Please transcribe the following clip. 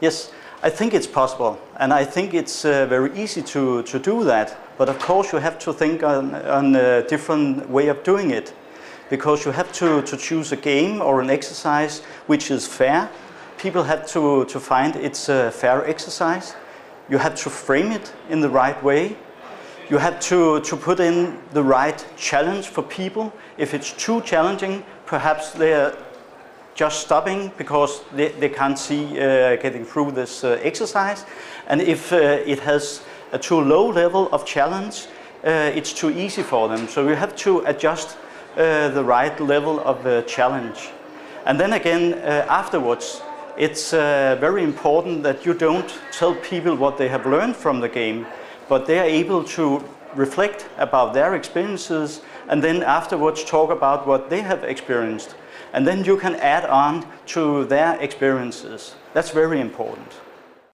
Yes, I think it's possible and I think it's uh, very easy to, to do that. But of course you have to think on, on a different way of doing it because you have to, to choose a game or an exercise which is fair. People have to, to find it's a fair exercise. You have to frame it in the right way. You have to, to put in the right challenge for people. If it's too challenging, perhaps they're just stopping because they, they can't see uh, getting through this uh, exercise. And if uh, it has a too low level of challenge, uh, it's too easy for them. So you have to adjust uh, the right level of uh, challenge. And then again, afterwards, it's very important that you don't tell people what they have learned from the game, but they are able to reflect about their experiences and then afterwards talk about what they have experienced. And then you can add on to their experiences. That's very important.